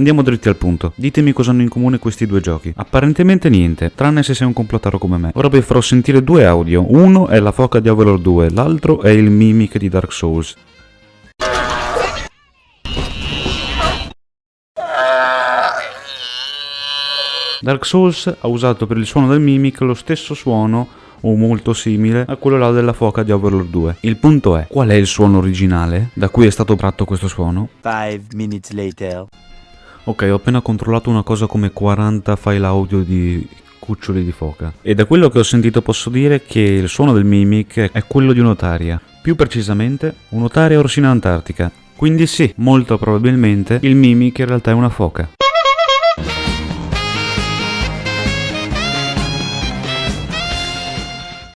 Andiamo dritti al punto. Ditemi cosa hanno in comune questi due giochi. Apparentemente niente, tranne se sei un complottaro come me. Ora vi farò sentire due audio. Uno è la foca di Overlord 2, l'altro è il mimic di Dark Souls. Dark Souls ha usato per il suono del mimic lo stesso suono o molto simile a quello là della foca di Overlord 2. Il punto è, qual è il suono originale da cui è stato tratto questo suono? Five minutes later. Ok, ho appena controllato una cosa come 40 file audio di cuccioli di foca. E da quello che ho sentito posso dire che il suono del mimic è quello di un'otaria. Più precisamente, un'otaria orsina antartica. Quindi sì, molto probabilmente il mimic in realtà è una foca.